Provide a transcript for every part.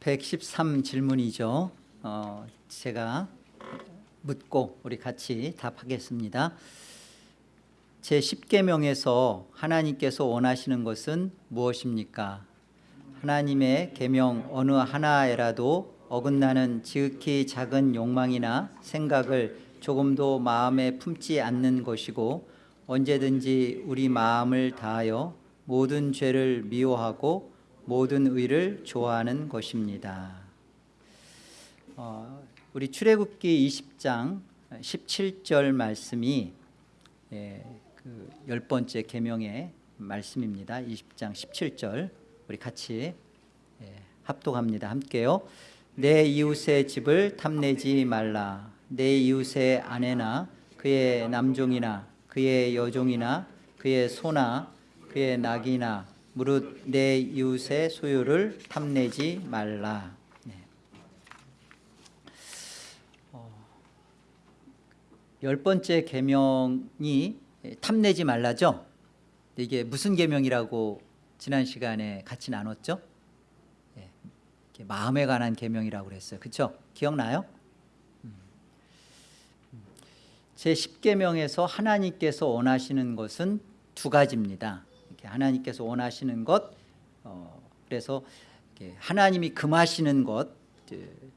113 질문이죠. 어, 제가 묻고 우리 같이 답하겠습니다. 제 10계명에서 하나님께서 원하시는 것은 무엇입니까? 하나님의 계명 어느 하나에라도 어긋나는 지극히 작은 욕망이나 생각을 조금도 마음에 품지 않는 것이고 언제든지 우리 마음을 다하여 모든 죄를 미워하고 모든 의를 좋아하는 것입니다. 어, 우리 출애굽기 20장 17절 말씀이 예, 그 열 번째 계명의 말씀입니다. 20장 17절 우리 같이 예, 합독합니다. 함께요. 내 이웃의 집을 탐내지 말라. 내 이웃의 아내나 그의 남종이나 그의 여종이나 그의 소나 그의 낙이나 무릇 내 이웃의 소유를 탐내지 말라. 네. 어, 열 번째 계명이 탐내지 말라죠. 이게 무슨 계명이라고 지난 시간에 같이 나눴죠? 네. 마음에 관한 계명이라고 그랬어요. 그렇죠? 기억나요? 음. 음. 제 10계명에서 하나님께서 원하시는 것은 두 가지입니다. 하나님께서 원하시는 것 어, 그래서 하나님이 금하시는 것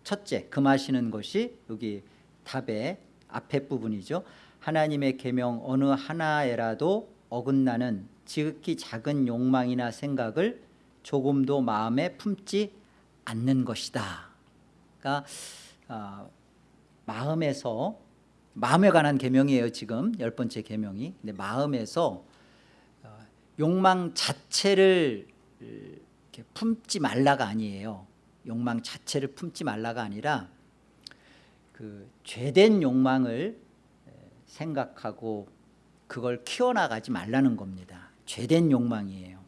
첫째 금하시는 것이 여기 답의 앞에 부분이죠. 하나님의 계명 어느 하나에라도 어긋나는 지극히 작은 욕망이나 생각을 조금도 마음에 품지 않는 것이다. 그러니까 어, 마음에서 마음에 관한 계명이에요 지금. 열 번째 계명이. 근데 마음에서 욕망 자체를 품지 말라가 아니에요 욕망 자체를 품지 말라가 아니라 그 죄된 욕망을 생각하고 그걸 키워나가지 말라는 겁니다 죄된 욕망이에요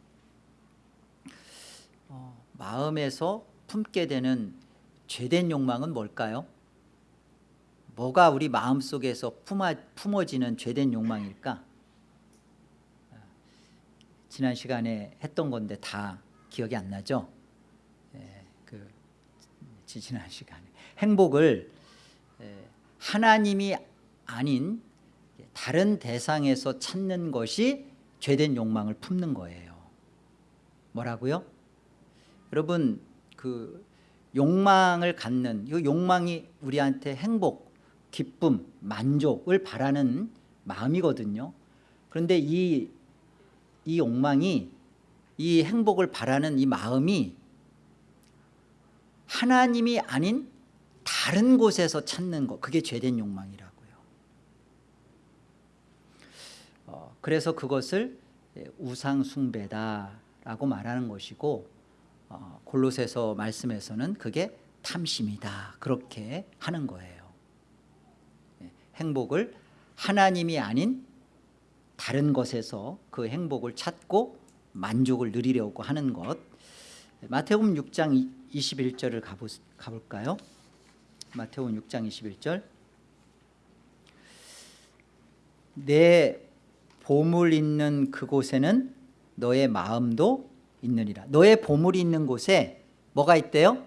어, 마음에서 품게 되는 죄된 욕망은 뭘까요? 뭐가 우리 마음속에서 품어, 품어지는 죄된 욕망일까? 지난 시간에 했던 건데 다 기억이 안 나죠? 예, 그 지난 시간에 행복을 예, 하나님이 아닌 다른 대상에서 찾는 것이 죄된 욕망을 품는 거예요. 뭐라고요? 여러분 그 욕망을 갖는 이 욕망이 우리한테 행복, 기쁨, 만족을 바라는 마음이거든요. 그런데 이 이 욕망이 이 행복을 바라는 이 마음이 하나님이 아닌 다른 곳에서 찾는 것 그게 죄된 욕망이라고요. 어, 그래서 그것을 우상 숭배다라고 말하는 것이고 어, 골로새서 말씀에서는 그게 탐심이다 그렇게 하는 거예요. 예, 행복을 하나님이 아닌 다른 것에서 그 행복을 찾고 만족을 누리려고 하는 것 마태복음 6장 21절을 가보, 가볼까요? 마태복음 6장 21절 내 보물 있는 그곳에는 너의 마음도 있느니라 너의 보물이 있는 곳에 뭐가 있대요?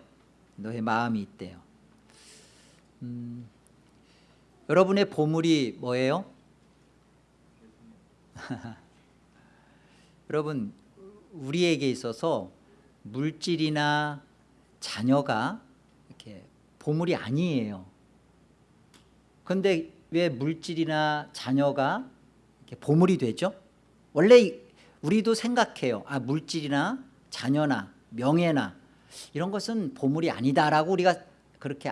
너의 마음이 있대요 음, 여러분의 보물이 뭐예요? 여러분 우리에게 있어서 물질이나 자녀가 이렇게 보물이 아니에요. 그런데 왜 물질이나 자녀가 이렇게 보물이 되죠? 원래 우리도 생각해요. 아 물질이나 자녀나 명예나 이런 것은 보물이 아니다라고 우리가 그렇게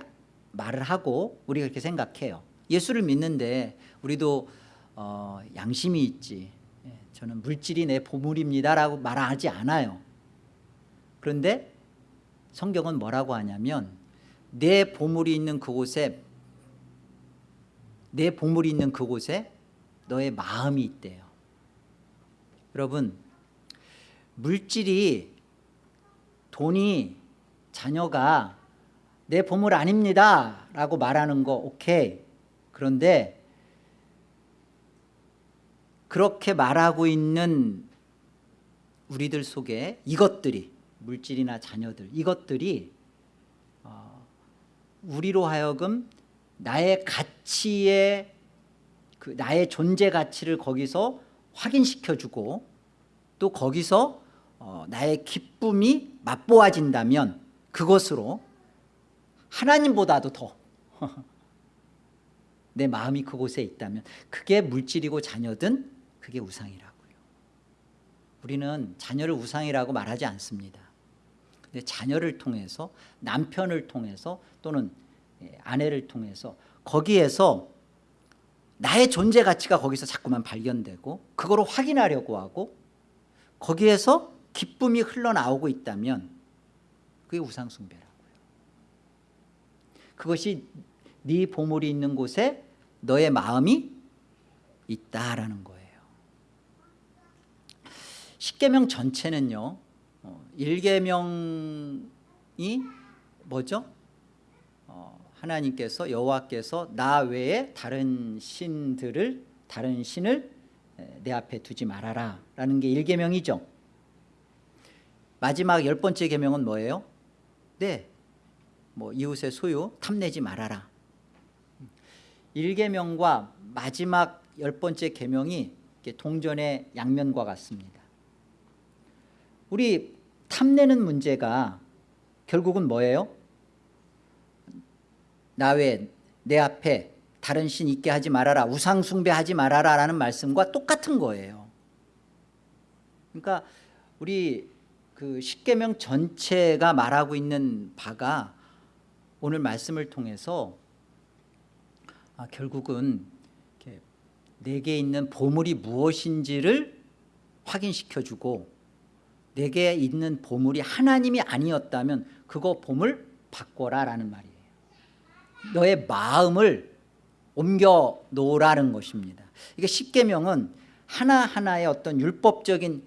말을 하고 우리가 그렇게 생각해요. 예수를 믿는데 우리도 어, 양심이 있지. 예, 저는 물질이 내 보물입니다 라고 말하지 않아요. 그런데 성경은 뭐라고 하냐면 내 보물이 있는 그곳에 내 보물이 있는 그곳에 너의 마음이 있대요. 여러분 물질이 돈이 자녀가 내 보물 아닙니다 라고 말하는 거 오케이. 그런데 그렇게 말하고 있는 우리들 속에 이것들이 물질이나 자녀들 이것들이 어, 우리로 하여금 나의 가치의 그 나의 존재 가치를 거기서 확인시켜주고 또 거기서 어, 나의 기쁨이 맛보아진다면 그것으로 하나님보다도 더 내 마음이 그곳에 있다면 그게 물질이고 자녀든 그게 우상이라고요. 우리는 자녀를 우상이라고 말하지 않습니다. 근데 자녀를 통해서 남편을 통해서 또는 예, 아내를 통해서 거기에서 나의 존재 가치가 거기서 자꾸만 발견되고 그거를 확인하려고 하고 거기에서 기쁨이 흘러나오고 있다면 그게 우상숭배라고요. 그것이 네 보물이 있는 곳에 너의 마음이 있다라는 거예요 십계명 전체는요 어, 1계명이 뭐죠? 어, 하나님께서 여호와께서 나 외에 다른 신들을 다른 신을 에, 내 앞에 두지 말아라 라는 게 1계명이죠 마지막 열 번째 계명은 뭐예요? 네, 뭐 이웃의 소유 탐내지 말아라 1계명과 마지막 열 번째 계명이 동전의 양면과 같습니다 우리 탐내는 문제가 결국은 뭐예요? 나 외에 내 앞에 다른 신 있게 하지 말아라 우상 숭배하지 말아라 라는 말씀과 똑같은 거예요 그러니까 우리 그 십계명 전체가 말하고 있는 바가 오늘 말씀을 통해서 아, 결국은 내게 있는 보물이 무엇인지를 확인시켜주고 내게 있는 보물이 하나님이 아니었다면 그거 보물 바꿔라 라는 말이에요. 너의 마음을 옮겨 놓으라는 것입니다. 이게 십계명은 하나하나의 어떤 율법적인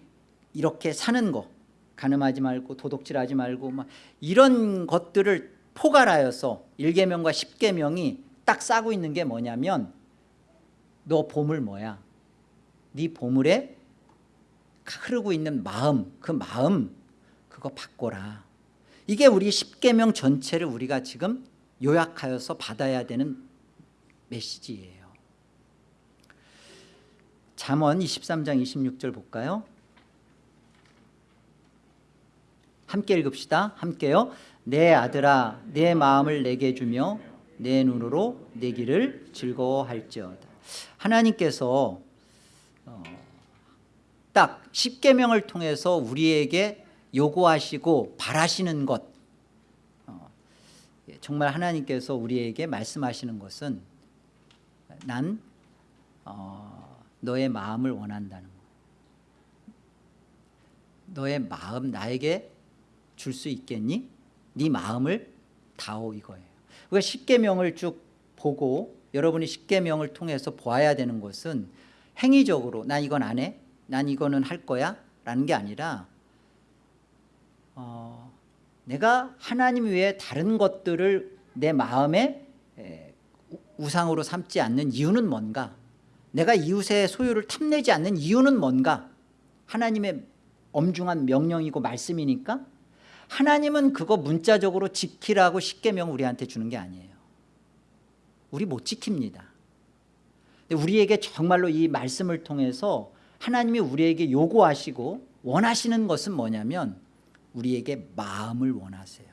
이렇게 사는 거 가늠하지 말고 도둑질하지 말고 막 이런 것들을 포괄하여서 1계명과 10계명이 딱 싸고 있는 게 뭐냐면 너 보물 뭐야? 네 보물에 흐르고 있는 마음 그 마음 그거 바꿔라. 이게 우리 10계명 전체를 우리가 지금 요약하여서 받아야 되는 메시지예요. 잠언 23장 26절 볼까요? 함께 읽읍시다. 함께요. 내 아들아 내 마음을 내게 주며 내 눈으로 내 길을 즐거워할지어다. 하나님께서 어, 딱 십계명을 통해서 우리에게 요구하시고 바라시는 것. 어, 예, 정말 하나님께서 우리에게 말씀하시는 것은 난 어, 너의 마음을 원한다는 거 너의 마음 나에게 줄 수 있겠니? 네 마음을 다오 이거예요. 우리가 십계명을 쭉 보고 여러분이 십계명을 통해서 보아야 되는 것은 행위적으로 난 이건 안 해, 난 이거는 할 거야? 라는 게 아니라 어, 내가 하나님 외에 다른 것들을 내 마음에 에, 우상으로 삼지 않는 이유는 뭔가? 내가 이웃의 소유를 탐내지 않는 이유는 뭔가? 하나님의 엄중한 명령이고 말씀이니까? 하나님은 그거 문자적으로 지키라고 십계명 우리한테 주는 게 아니에요. 우리 못 지킵니다. 우리에게 정말로 이 말씀을 통해서 하나님이 우리에게 요구하시고 원하시는 것은 뭐냐면 우리에게 마음을 원하세요.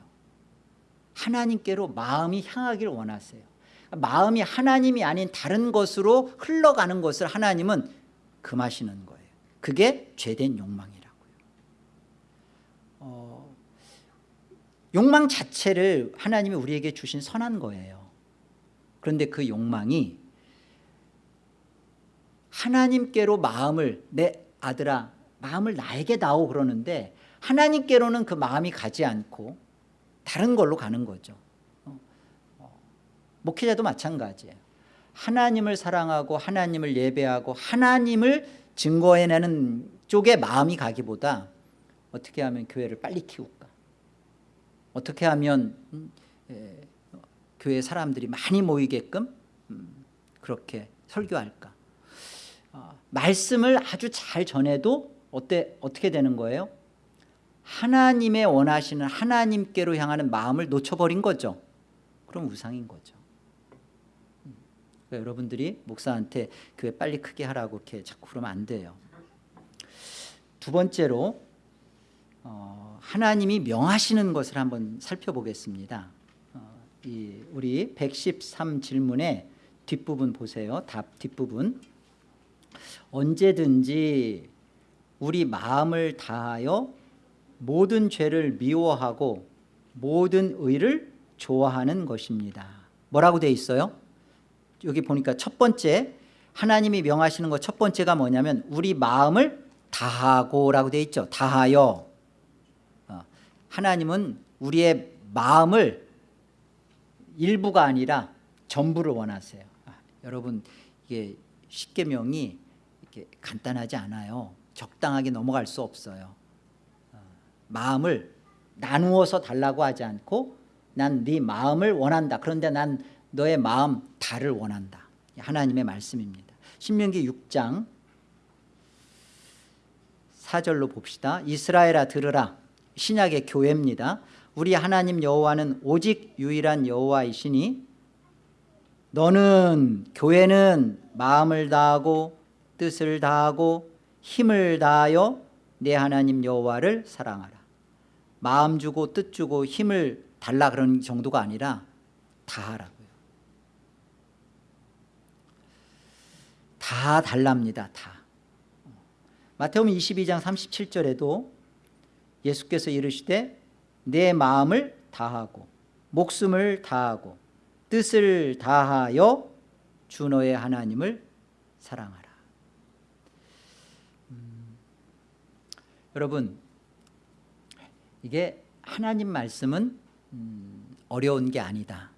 하나님께로 마음이 향하기를 원하세요. 마음이 하나님이 아닌 다른 것으로 흘러가는 것을 하나님은 금하시는 거예요. 그게 죄된 욕망이라고요. 어, 욕망 자체를 하나님이 우리에게 주신 선한 거예요. 그런데 그 욕망이 하나님께로 마음을 내 아들아 마음을 나에게 다오 그러는데 하나님께로는 그 마음이 가지 않고 다른 걸로 가는 거죠. 어, 어, 목회자도 마찬가지예요. 하나님을 사랑하고 하나님을 예배하고 하나님을 증거해내는 쪽에 마음이 가기보다 어떻게 하면 교회를 빨리 키울까? 어떻게 하면 음, 에, 교회 사람들이 많이 모이게끔 음, 그렇게 설교할까? 어, 말씀을 아주 잘 전해도 어때, 어떻게 되는 거예요? 하나님의 원하시는 하나님께로 향하는 마음을 놓쳐버린 거죠. 그럼 우상인 거죠. 음. 그러니까 여러분들이 목사한테 교회 빨리 크게 하라고 이렇게 자꾸 그러면 안 돼요. 두 번째로 어, 하나님이 명하시는 것을 한번 살펴보겠습니다. 어, 이 우리 113 질문의 뒷부분 보세요. 답 뒷부분 언제든지 우리 마음을 다하여 모든 죄를 미워하고 모든 의를 좋아하는 것입니다. 뭐라고 돼 있어요? 여기 보니까 첫 번째 하나님이 명하시는 것 첫 번째가 뭐냐면 우리 마음을 다하고 라고 돼 있죠. 다하여. 어, 하나님은 우리의 마음을 일부가 아니라 전부를 원하세요. 아, 여러분 이게 십계명이 간단하지 않아요. 적당하게 넘어갈 수 없어요. 어, 마음을 나누어서 달라고 하지 않고 난 네 마음을 원한다. 그런데 난 너의 마음 다를 원한다. 하나님의 말씀입니다. 신명기 6장 4절로 봅시다. 이스라엘아 들으라. 신약의 교회입니다. 우리 하나님 여호와는 오직 유일한 여호와이시니 너는 교회는 마음을 다하고 뜻을 다하고 힘을 다하여 내 하나님 여호와를 사랑하라. 마음 주고 뜻 주고 힘을 달라 그런 정도가 아니라 다 하라고요. 다 달랍니다 다. 마태복음 22장 37절에도 예수께서 이르시되 내 마음을 다하고 목숨을 다하고 뜻을 다하여 주 너의 하나님을 사랑하라 음, 여러분 이게 하나님 말씀은 음, 어려운 게 아니다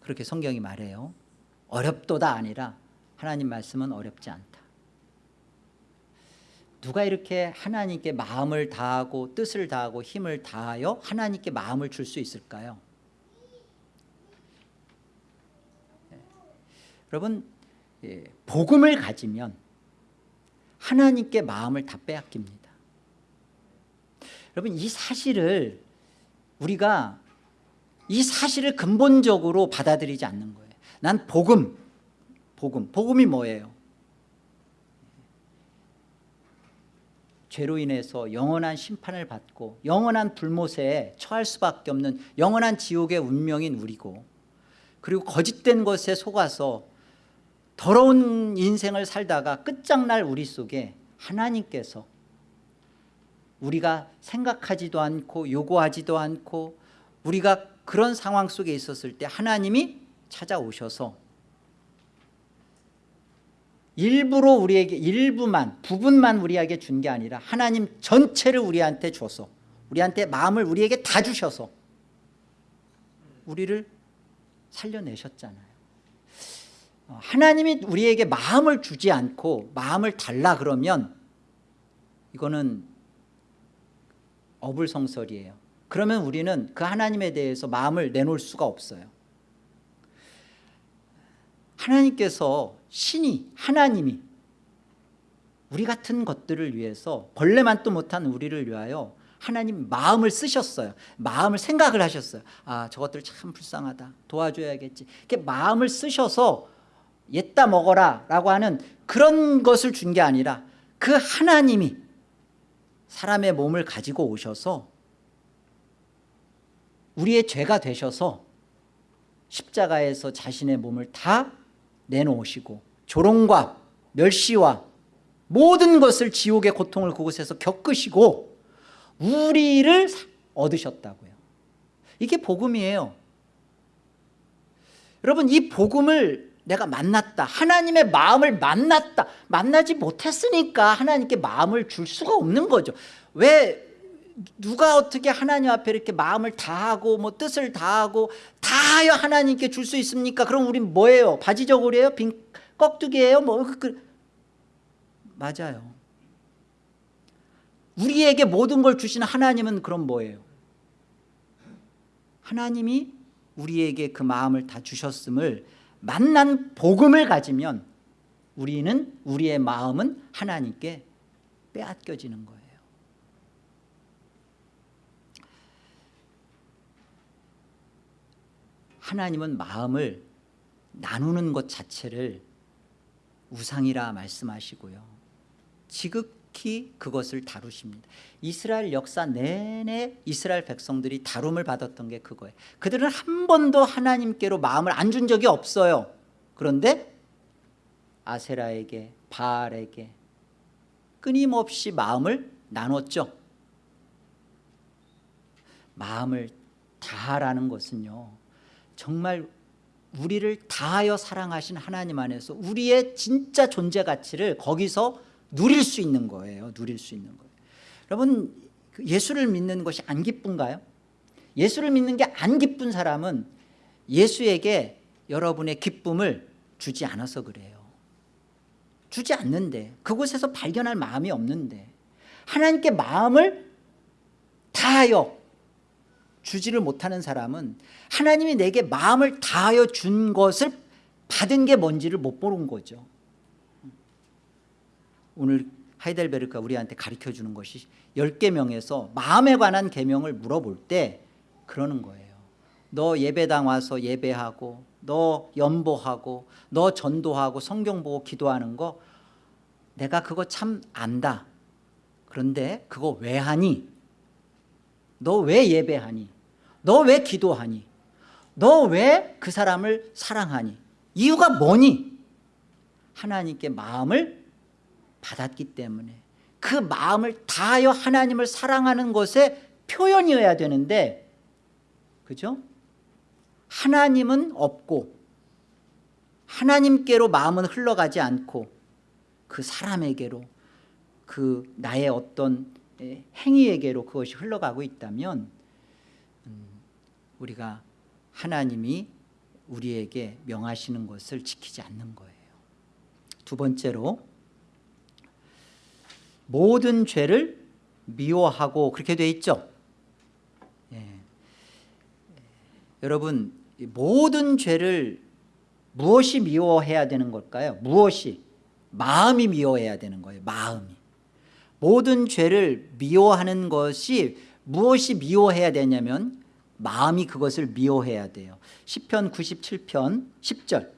그렇게 성경이 말해요 어렵도다 아니라 하나님 말씀은 어렵지 않다 누가 이렇게 하나님께 마음을 다하고 뜻을 다하고 힘을 다하여 하나님께 마음을 줄 수 있을까요? 예. 여러분 예, 복음을 가지면 하나님께 마음을 다 빼앗깁니다 여러분 이 사실을 우리가 이 사실을 근본적으로 받아들이지 않는 거예요 난 복음 복음 복음이 뭐예요? 죄로 인해서 영원한 심판을 받고 영원한 불못에 처할 수밖에 없는 영원한 지옥의 운명인 우리고 그리고 거짓된 것에 속아서 더러운 인생을 살다가 끝장날 우리 속에 하나님께서 우리가 생각하지도 않고 요구하지도 않고 우리가 그런 상황 속에 있었을 때 하나님이 찾아오셔서 일부러 우리에게 일부만 부분만 우리에게 준 게 아니라 하나님 전체를 우리한테 줘서 우리한테 마음을 우리에게 다 주셔서 우리를 살려내셨잖아요. 어, 하나님이 우리에게 마음을 주지 않고 마음을 달라 그러면 이거는 어불성설이에요. 그러면 우리는 그 하나님에 대해서 마음을 내놓을 수가 없어요. 하나님께서 신이 하나님이 우리 같은 것들을 위해서 벌레만도 못한 우리를 위하여 하나님 마음을 쓰셨어요. 마음을 생각을 하셨어요. 아 저것들 참 불쌍하다. 도와줘야겠지. 이렇게 마음을 쓰셔서 옛다 먹어라 라고 하는 그런 것을 준 게 아니라 그 하나님이 사람의 몸을 가지고 오셔서 우리의 죄가 되셔서 십자가에서 자신의 몸을 다 내놓으시고 조롱과 멸시와 모든 것을 지옥의 고통을 그곳에서 겪으시고 우리를 얻으셨다고요. 이게 복음이에요. 여러분 이 복음을 내가 만났다 하나님의 마음을 만났다 만나지 못했으니까 하나님께 마음을 줄 수가 없는 거죠 왜 누가 어떻게 하나님 앞에 이렇게 마음을 다하고 뭐 뜻을 다하고 다하여 하나님께 줄 수 있습니까? 그럼 우린 뭐예요? 바지저고리예요? 빈 꺽두기예요? 뭐 그, 그, 맞아요. 우리에게 모든 걸 주시는 하나님은 그럼 뭐예요? 하나님이 우리에게 그 마음을 다 주셨음을 만난 복음을 가지면 우리는 우리의 마음은 하나님께 빼앗겨지는 거예요. 하나님은 마음을 나누는 것 자체를 우상이라 말씀하시고요. 지극 히 그것을 다루십니다. 이스라엘 역사 내내 이스라엘 백성들이 다룸을 받았던 게 그거예요. 그들은 한 번도 하나님께로 마음을 안 준 적이 없어요. 그런데 아세라에게 바알에게 끊임없이 마음을 나눴죠. 마음을 다하라는 것은요 정말 우리를 다하여 사랑하신 하나님 안에서 우리의 진짜 존재 가치를 거기서 누릴 수 있는 거예요. 누릴 수 있는 거예요. 여러분 그 예수를 믿는 것이 안 기쁜가요? 예수를 믿는 게 안 기쁜 사람은 예수에게 여러분의 기쁨을 주지 않아서 그래요. 주지 않는데 그곳에서 발견할 마음이 없는데 하나님께 마음을 다하여 주지를 못하는 사람은 하나님이 내게 마음을 다하여 준 것을 받은 게 뭔지를 못 보는 거죠 오늘 하이델베르크가 우리한테 가르쳐주는 것이 10계명에서 마음에 관한 계명을 물어볼 때 그러는 거예요 너 예배당 와서 예배하고 너 연보하고 너 전도하고 성경 보고 기도하는 거 내가 그거 참 안다 그런데 그거 왜 하니? 너 왜 예배하니? 너 왜 기도하니? 너 왜 그 사람을 사랑하니? 이유가 뭐니? 하나님께 마음을 받았기 때문에 그 마음을 다하여 하나님을 사랑하는 것의 표현이어야 되는데 그죠? 하나님은 없고 하나님께로 마음은 흘러가지 않고 그 사람에게로 그 나의 어떤 행위에게로 그것이 흘러가고 있다면 음, 우리가 하나님이 우리에게 명하시는 것을 지키지 않는 거예요 두 번째로 모든 죄를 미워하고 그렇게 돼 있죠 예. 여러분 모든 죄를 무엇이 미워해야 되는 걸까요? 무엇이? 마음이 미워해야 되는 거예요 마음이 모든 죄를 미워하는 것이 무엇이 미워해야 되냐면 마음이 그것을 미워해야 돼요 10편 97편 10절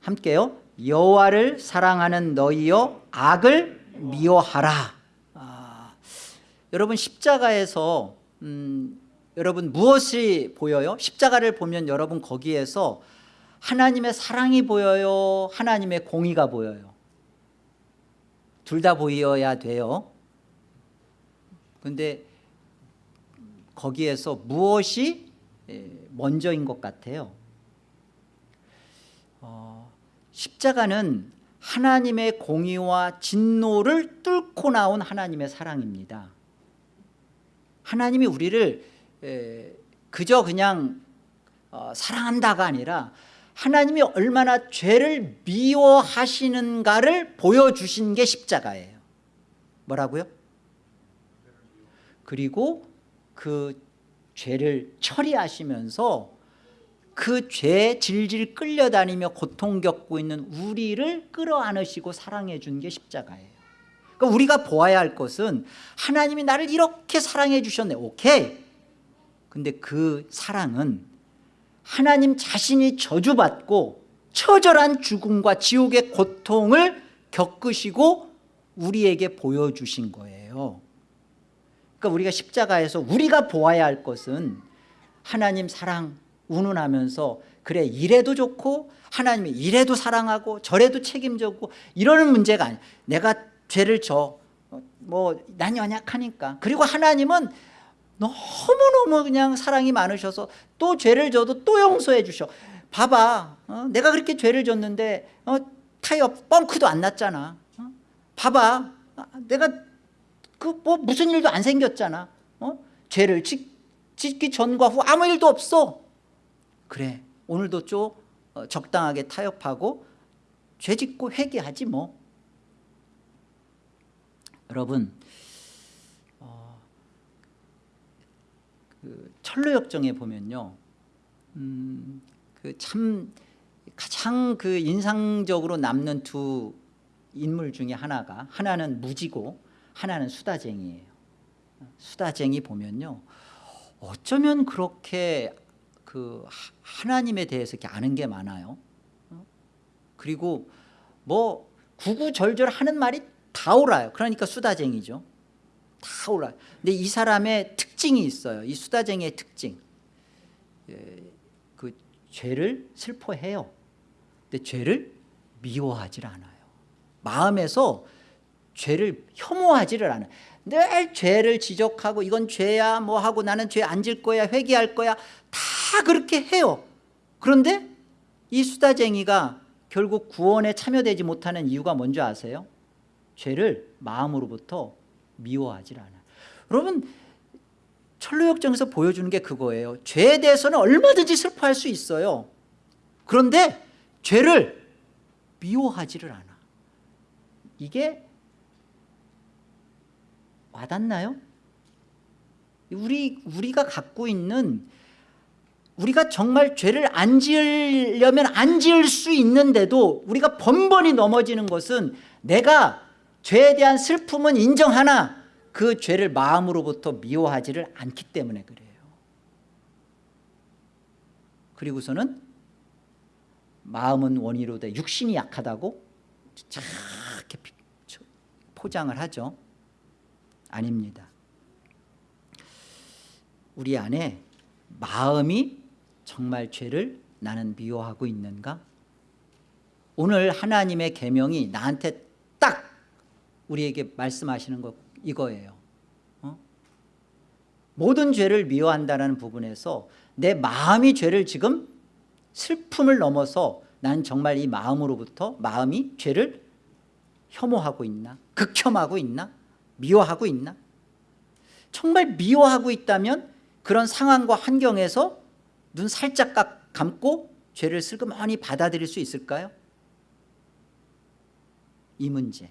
함께요 여호와를 사랑하는 너희여 악을 미워하라. 아, 여러분 십자가에서 음, 여러분 무엇이 보여요? 십자가를 보면 여러분 거기에서 하나님의 사랑이 보여요? 하나님의 공의가 보여요? 둘 다 보여야 돼요. 근데 거기에서 무엇이 먼저인 것 같아요 어, 십자가는 하나님의 공의와 진노를 뚫고 나온 하나님의 사랑입니다 하나님이 우리를 그저 그냥 어, 사랑한다가 아니라 하나님이 얼마나 죄를 미워하시는가를 보여주신 게 십자가예요 뭐라고요? 그리고 그 죄를 처리하시면서 그 죄에 질질 끌려다니며 고통 겪고 있는 우리를 끌어안으시고 사랑해 준 게 십자가예요. 그러니까 우리가 보아야 할 것은 하나님이 나를 이렇게 사랑해 주셨네. 오케이. 근데 그 사랑은 하나님 자신이 저주받고 처절한 죽음과 지옥의 고통을 겪으시고 우리에게 보여주신 거예요. 그러니까 우리가 십자가에서 우리가 보아야 할 것은 하나님 사랑 운운하면서 그래 이래도 좋고 하나님이 이래도 사랑하고 저래도 책임져고 이러는 문제가 아니야 내가 죄를 져뭐난 연약하니까 그리고 하나님은 너무너무 그냥 사랑이 많으셔서 또 죄를 져도 또 용서해 주셔 봐봐 어? 내가 그렇게 죄를 졌는데 어? 타이어 뻥크도 안 났잖아 어? 봐봐 아, 내가 그 뭐 무슨 일도 안 생겼잖아 어? 죄를 짓, 짓기 전과 후 아무 일도 없어 그래 오늘도 좀 어, 적당하게 타협하고 죄 짓고 회개하지 뭐. 여러분 그 철로역정에 보면요 음, 그 참 가장 그 인상적으로 남는 두 인물 중에 하나가 하나는 무지고 하나는 수다쟁이에요. 수다쟁이 보면요 어쩌면 그렇게 그 하- 하나님에 대해서 이렇게 아는 게 많아요. 어? 그리고 뭐 구구절절 하는 말이 다 옳아요. 그러니까 수다쟁이죠. 다 옳아요. 근데 이 사람의 특징이 있어요. 이 수다쟁이의 특징. 예, 그 죄를 슬퍼해요. 근데 죄를 미워하질 않아요. 마음에서 죄를 혐오하지를 않아요. 늘 죄를 지적하고 이건 죄야 뭐 하고 나는 죄 안 질 거야 회개할 거야 다 그렇게 해요. 그런데 이 수다쟁이가 결국 구원에 참여되지 못하는 이유가 뭔지 아세요? 죄를 마음으로부터 미워하질 않아요. 여러분 철로역정에서 보여주는 게 그거예요. 죄에 대해서는 얼마든지 슬퍼할 수 있어요. 그런데 죄를 미워하지를 않아. 이게 와닿나요? 우리 우리가 갖고 있는 우리가 정말 죄를 안 지으려면 안 지을 수 있는데도 우리가 번번이 넘어지는 것은 내가 죄에 대한 슬픔은 인정하나 그 죄를 마음으로부터 미워하지를 않기 때문에 그래요. 그리고서는 마음은 원이로되 육신이 약하다고 이렇게 포장을 하죠. 아닙니다. 우리 안에 마음이 정말 죄를 나는 미워하고 있는가? 오늘 하나님의 계명이 나한테 딱 우리에게 말씀하시는 것 이거예요. 어? 모든 죄를 미워한다는 부분에서 내 마음이 죄를 지금 슬픔을 넘어서 난 정말 이 마음으로부터 마음이 죄를 혐오하고 있나? 극혐하고 있나? 미워하고 있나? 정말 미워하고 있다면 그런 상황과 환경에서 눈 살짝 감- 감고 죄를 슬그머니 받아들일 수 있을까요? 이 문제.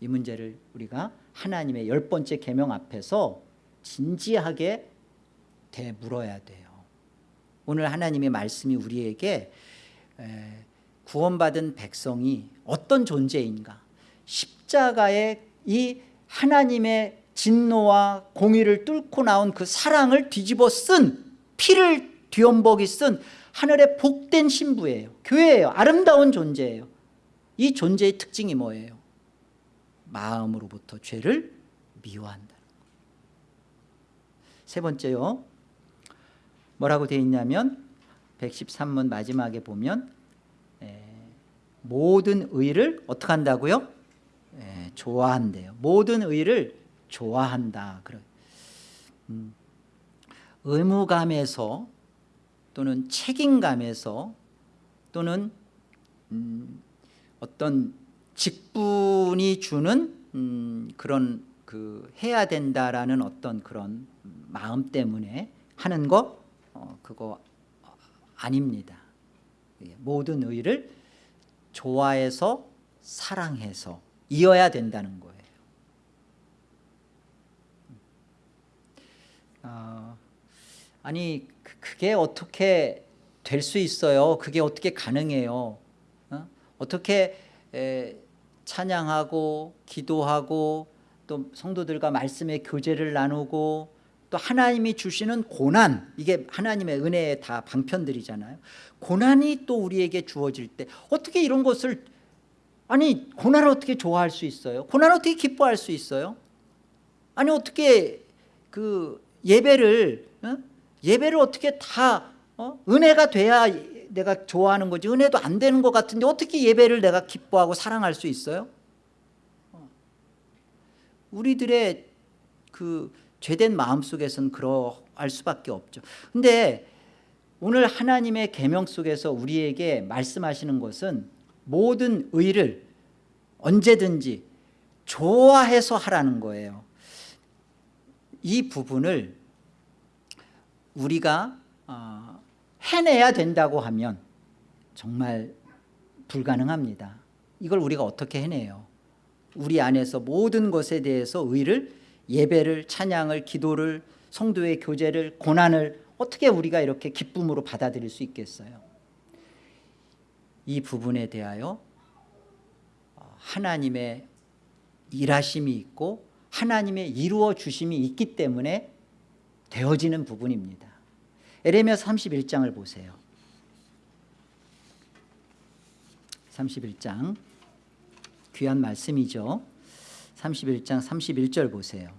이 문제를 우리가 하나님의 열 번째 계명 앞에서 진지하게 되물어야 돼요. 오늘 하나님의 말씀이 우리에게 에, 구원받은 백성이 어떤 존재인가? 십자가의 이 하나님의 진노와 공의를 뚫고 나온 그 사랑을 뒤집어 쓴 피를 뒤엄벅이 쓴 하늘의 복된 신부예요. 교회예요. 아름다운 존재예요. 이 존재의 특징이 뭐예요? 마음으로부터 죄를 미워한다. 세 번째요. 뭐라고 되어 있냐면 113문 마지막에 보면 에, 모든 의를 어떻게 한다고요? 에, 좋아한대요. 모든 의를 좋아한다. 그래. 음, 의무감에서 또는 책임감에서 또는 음, 어떤 직분이 주는 음, 그런 그 해야 된다라는 어떤 그런 마음 때문에 하는 거 어, 그거 아닙니다. 예, 모든 의를 좋아해서 사랑해서 이어야 된다는 거예요. 어, 아니 그- 그게 어떻게 될 수 있어요? 그게 어떻게 가능해요? 어? 어떻게 에, 찬양하고 기도하고 또 성도들과 말씀의 교제를 나누고 또 하나님이 주시는 고난 이게 하나님의 은혜의 다 방편들이잖아요. 고난이 또 우리에게 주어질 때 어떻게 이런 것을 아니 고난을 어떻게 좋아할 수 있어요? 고난을 어떻게 기뻐할 수 있어요? 아니 어떻게 그 예배를 어? 예배를 어떻게 다 어? 은혜가 돼야 내가 좋아하는 거지 은혜도 안 되는 것 같은데 어떻게 예배를 내가 기뻐하고 사랑할 수 있어요? 어. 우리들의 그 죄된 마음 속에서는 그러할 수밖에 없죠. 근데 오늘 하나님의 계명 속에서 우리에게 말씀하시는 것은 모든 의를 언제든지 좋아해서 하라는 거예요. 이 부분을 우리가 어, 해내야 된다고 하면 정말 불가능합니다. 이걸 우리가 어떻게 해내요? 우리 안에서 모든 것에 대해서 의를 예배를 찬양을 기도를 성도의 교제를 고난을 어떻게 우리가 이렇게 기쁨으로 받아들일 수 있겠어요? 이 부분에 대하여 어, 하나님의 일하심이 있고 하나님의 이루어 주심이 있기 때문에 되어지는 부분입니다. 에레미야 31장을 보세요. 31장. 귀한 말씀이죠. 31장 31절 보세요.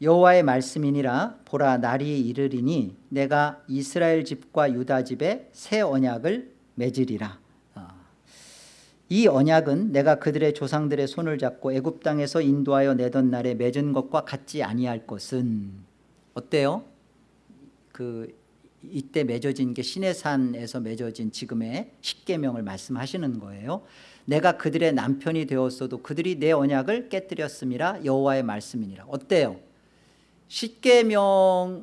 여호와의 말씀이니라. 보라 날이 이르리니 내가 이스라엘 집과 유다 집에 새 언약을 맺으리라. 아, 이 언약은 내가 그들의 조상들의 손을 잡고 애굽 땅에서 인도하여 내던 날에 맺은 것과 같지 아니할 것은 어때요? 그 이때 맺어진 게 시내산에서 맺어진 지금의 십계명을 말씀하시는 거예요. 내가 그들의 남편이 되었어도 그들이 내 언약을 깨뜨렸음이라 여호와의 말씀이니라. 어때요? 십계명을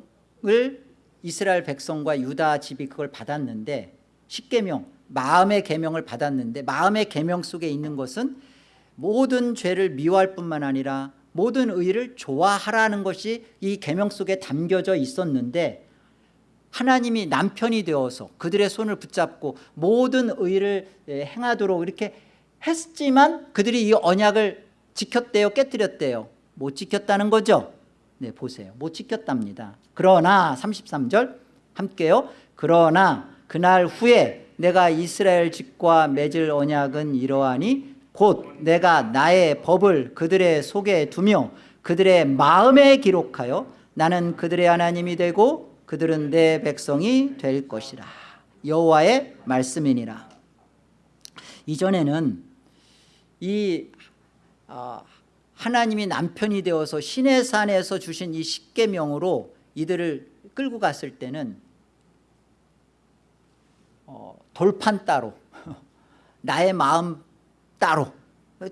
이스라엘 백성과 유다 집이 그걸 받았는데 십계명 마음의 계명을 받았는데 마음의 계명 속에 있는 것은 모든 죄를 미워할 뿐만 아니라 모든 의를 좋아하라는 것이 이 계명 속에 담겨져 있었는데 하나님이 남편이 되어서 그들의 손을 붙잡고 모든 의를 예, 행하도록 이렇게 했지만 그들이 이 언약을 지켰대요 깨뜨렸대요. 못 지켰다는 거죠? 네 보세요. 못 지켰답니다. 그러나 33절 함께요. 그러나 그날 후에 내가 이스라엘 집과 맺을 언약은 이러하니 곧 내가 나의 법을 그들의 속에 두며 그들의 마음에 기록하여 나는 그들의 하나님이 되고 그들은 내 백성이 될 것이라. 여호와의 말씀이니라. 이전에는 이 어, 하나님이 남편이 되어서 시내산에서 주신 이 십계명으로 이들을 끌고 갔을 때는 어, 돌판 따로 나의 마음 따로.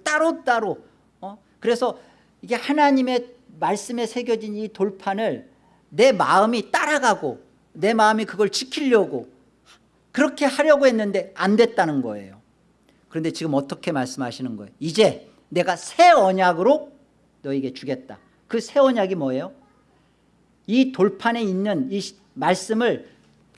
따로 따로. 어? 그래서 이게 하나님의 말씀에 새겨진 이 돌판을 내 마음이 따라가고 내 마음이 그걸 지키려고 그렇게 하려고 했는데 안 됐다는 거예요. 그런데 지금 어떻게 말씀하시는 거예요? 이제 내가 새 언약으로 너에게 주겠다. 그 새 언약이 뭐예요? 이 돌판에 있는 이 말씀을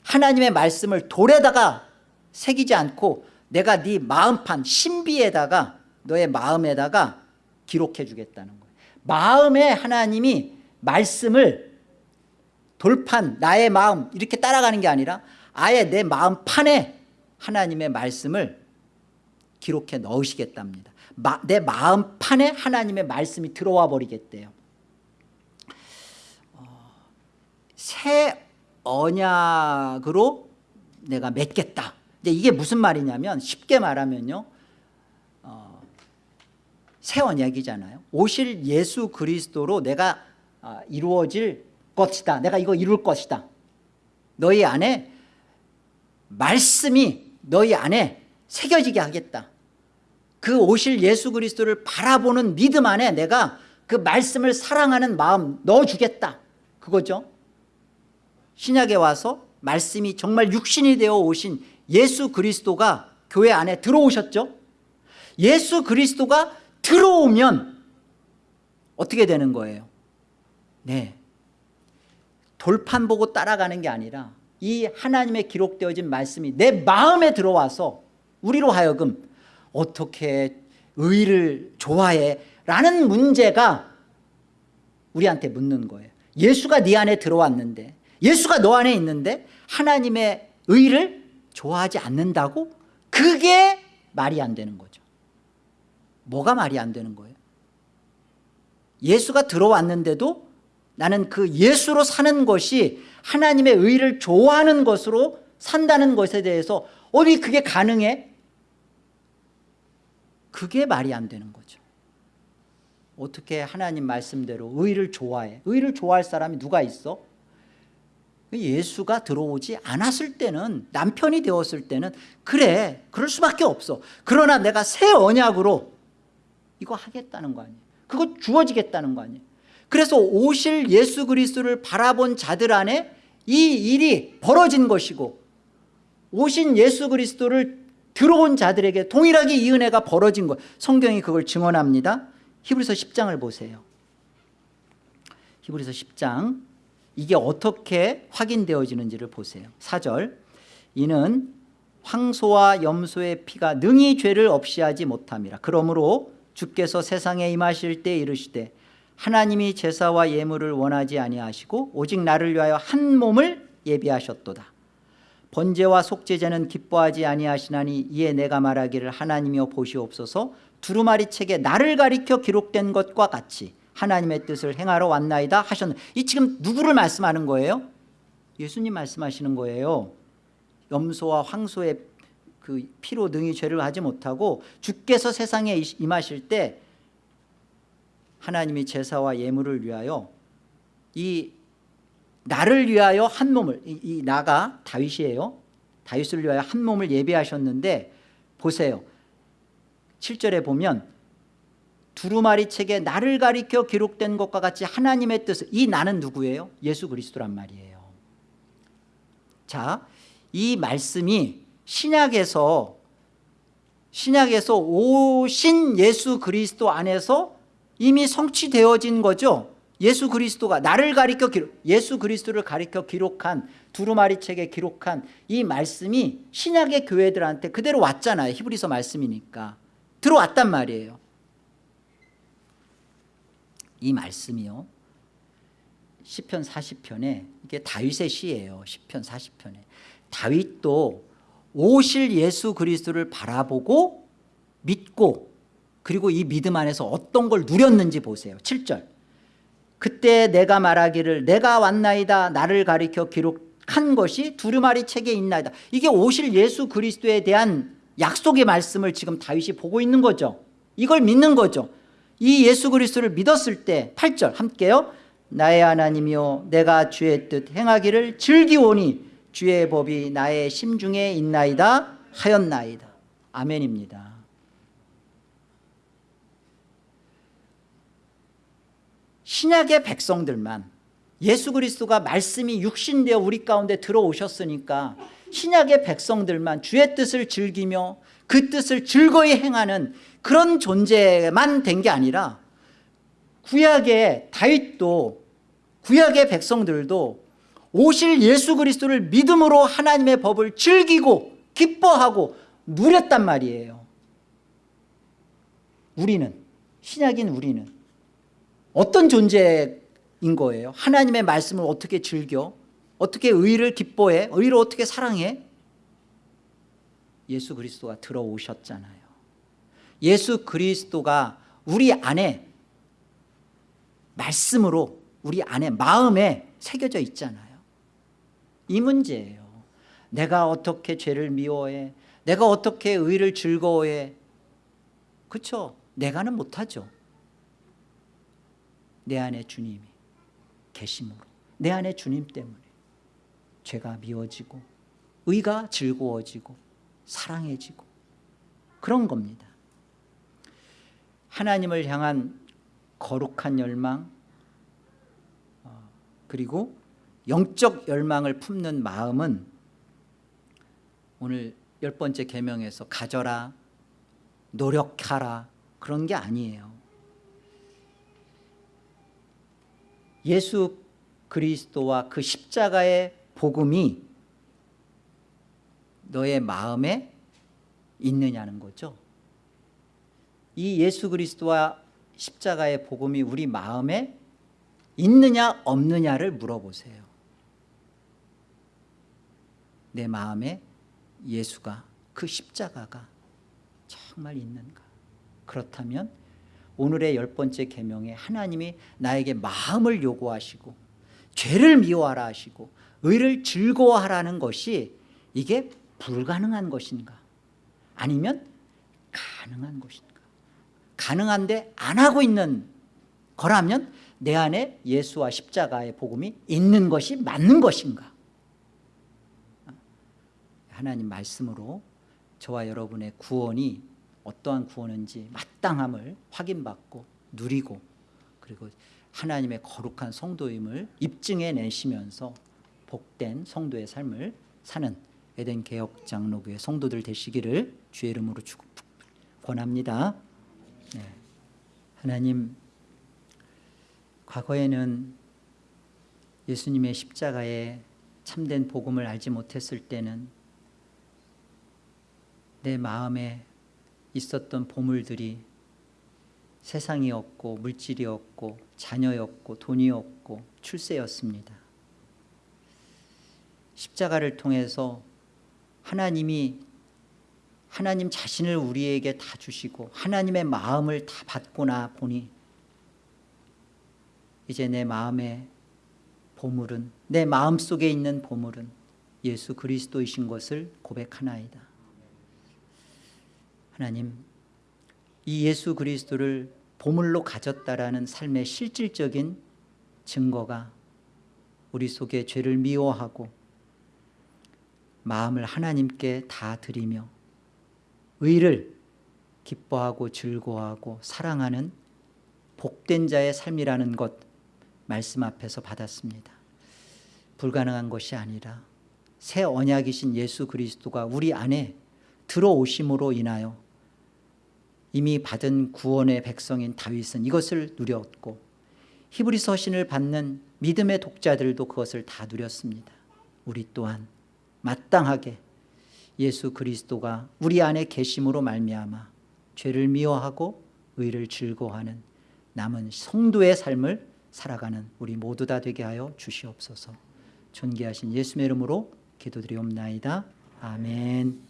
하나님의 말씀을 돌에다가 새기지 않고 내가 네 마음판 신비에다가 너의 마음에다가 기록해 주겠다는 거예요. 마음에 하나님이 말씀을 돌판 나의 마음 이렇게 따라가는 게 아니라 아예 내 마음판에 하나님의 말씀을 기록해 넣으시겠답니다. 마, 내 마음판에 하나님의 말씀이 들어와 버리겠대요. 어, 새 언약으로 내가 맺겠다 이제 이게 무슨 말이냐면 쉽게 말하면요. 어, 새 언약이잖아요. 오실 예수 그리스도로 내가 어, 이루어질 것이다. 내가 이거 이룰 것이다. 너희 안에 말씀이 너희 안에 새겨지게 하겠다. 그 오실 예수 그리스도를 바라보는 믿음 안에 내가 그 말씀을 사랑하는 마음 넣어주겠다. 그거죠? 신약에 와서 말씀이 정말 육신이 되어 오신 예수 그리스도가 교회 안에 들어오셨죠? 예수 그리스도가 들어오면 어떻게 되는 거예요? 네. 돌판 보고 따라가는 게 아니라 이 하나님의 기록되어진 말씀이 내 마음에 들어와서 우리로 하여금 어떻게 의를 좋아해? 라는 문제가 우리한테 묻는 거예요. 예수가 네 안에 들어왔는데 예수가 너 안에 있는데 하나님의 의를 좋아하지 않는다고? 그게 말이 안 되는 거죠 뭐가 말이 안 되는 거예요? 예수가 들어왔는데도 나는 그 예수로 사는 것이 하나님의 의를 좋아하는 것으로 산다는 것에 대해서 어디 그게 가능해? 그게 말이 안 되는 거죠 어떻게 하나님 말씀대로 의를 좋아해 의를 좋아할 사람이 누가 있어? 예수가 들어오지 않았을 때는 남편이 되었을 때는 그래 그럴 수밖에 없어. 그러나 내가 새 언약으로 이거 하겠다는 거 아니에요. 그거 주어지겠다는 거 아니에요. 그래서 오실 예수 그리스도를 바라본 자들 안에 이 일이 벌어진 것이고 오신 예수 그리스도를 들어온 자들에게 동일하게 이 은혜가 벌어진 것. 성경이 그걸 증언합니다. 히브리서 10장을 보세요. 히브리서 10장 이게 어떻게 확인되어지는지를 보세요. 4절. 이는 황소와 염소의 피가 능히 죄를 없이 하지 못함이라. 그러므로 주께서 세상에 임하실 때 이르시되 하나님이 제사와 예물을 원하지 아니하시고 오직 나를 위하여 한 몸을 예비하셨도다. 번제와 속죄제는 기뻐하지 아니하시나니 이에 내가 말하기를 하나님이여 보시옵소서. 두루마리 책에 나를 가리켜 기록된 것과 같이 하나님의 뜻을 행하러 왔나이다 하셨는데 이 지금 누구를 말씀하는 거예요? 예수님 말씀하시는 거예요. 염소와 황소의 그 피로 능히 죄를 하지 못하고 주께서 세상에 임하실 때 하나님이 제사와 예물을 위하여 이 나를 위하여 한 몸을 이, 이 나가 다윗이에요. 다윗을 위하여 한 몸을 예비하셨는데 보세요. 7절에 보면 두루마리 책에 나를 가리켜 기록된 것과 같이 하나님의 뜻을 이 나는 누구예요? 예수 그리스도란 말이에요. 자, 이 말씀이 신약에서 신약에서 오신 예수 그리스도 안에서 이미 성취되어진 거죠? 예수 그리스도가 나를 가리켜 기록 예수 그리스도를 가리켜 기록한 두루마리 책에 기록한 이 말씀이 신약의 교회들한테 그대로 왔잖아요. 히브리서 말씀이니까. 들어왔단 말이에요 이 말씀이요. 시편 40편에 이게 다윗의 시예요. 시편 40편에. 다윗도 오실 예수 그리스도를 바라보고 믿고 그리고 이 믿음 안에서 어떤 걸 누렸는지 보세요. 7절. 그때 내가 말하기를 내가 왔나이다. 나를 가리켜 기록한 것이 두루마리 책에 있나이다. 이게 오실 예수 그리스도에 대한 약속의 말씀을 지금 다윗이 보고 있는 거죠. 이걸 믿는 거죠 이 예수 그리스도를 믿었을 때 8절 함께요. 나의 하나님이요 내가 주의 뜻 행하기를 즐기오니 주의 법이 나의 심중에 있나이다 하였나이다. 아멘입니다. 신약의 백성들만 예수 그리스도가 말씀이 육신되어 우리 가운데 들어오셨으니까 신약의 백성들만 주의 뜻을 즐기며 그 뜻을 즐거이 행하는 그런 존재만 된 게 아니라 구약의 다윗도 구약의 백성들도 오실 예수 그리스도를 믿음으로 하나님의 법을 즐기고 기뻐하고 누렸단 말이에요. 우리는 신약인 우리는 어떤 존재인 거예요? 하나님의 말씀을 어떻게 즐겨? 어떻게 의를 기뻐해? 의를 어떻게 사랑해? 예수 그리스도가 들어오셨잖아요 예수 그리스도가 우리 안에 말씀으로 우리 안에 마음에 새겨져 있잖아요. 이 문제예요. 내가 어떻게 죄를 미워해? 내가 어떻게 의를 즐거워해? 그렇죠 내가는 못하죠. 내 안에 주님이 계심으로 내 안에 주님 때문에 죄가 미워지고 의가 즐거워지고 사랑해지고 그런 겁니다 하나님을 향한 거룩한 열망 어, 그리고 영적 열망을 품는 마음은 오늘 열 번째 계명에서 가져라 노력하라 그런 게 아니에요. 예수 그리스도와 그 십자가의 복음이 너의 마음에 있느냐는 거죠 이 예수 그리스도와 십자가의 복음이 우리 마음에 있느냐 없느냐를 물어보세요. 내 마음에 예수가 그 십자가가 정말 있는가? 그렇다면 오늘의 열 번째 계명에 하나님이 나에게 마음을 요구하시고 죄를 미워하라 하시고 의를 즐거워하라는 것이 이게 불가능한 것인가? 아니면 가능한 것인가 가능한데 안 하고 있는 거라면 내 안에 예수와 십자가의 복음이 있는 것이 맞는 것인가 하나님 말씀으로 저와 여러분의 구원이 어떠한 구원인지 마땅함을 확인받고 누리고 그리고 하나님의 거룩한 성도임을 입증해 내시면서 복된 성도의 삶을 사는 에덴 개혁 장로교회 성도들 되시기를 주의 이름으로 축 권합니다. 네. 하나님 과거에는 예수님의 십자가에 참된 복음을 알지 못했을 때는 내 마음에 있었던 보물들이 세상이었고 물질이었고 자녀였고 돈이었고 출세였습니다 십자가를 통해서 하나님이 하나님 자신을 우리에게 다 주시고 하나님의 마음을 다 받고나 보니 이제 내 마음의 보물은 내 마음 속에 있는 보물은 예수 그리스도이신 것을 고백하나이다. 하나님 이 예수 그리스도를 보물로 가졌다라는 삶의 실질적인 증거가 우리 속에 죄를 미워하고 마음을 하나님께 다 드리며 의를 기뻐하고 즐거워하고 사랑하는 복된 자의 삶이라는 것 말씀 앞에서 받았습니다. 불가능한 것이 아니라 새 언약이신 예수 그리스도가 우리 안에 들어오심으로 인하여 이미 받은 구원의 백성인 다윗은 이것을 누렸고 히브리 서 신을 받는 믿음의 독자들도 그것을 다 누렸습니다. 우리 또한 마땅하게 예수 그리스도가 우리 안에 계심으로 말미암아 죄를 미워하고 의를 즐거워하는 남은 성도의 삶을 살아가는 우리 모두 다 되게 하여 주시옵소서. 존귀하신 예수의 이름으로 기도드리옵나이다. 아멘.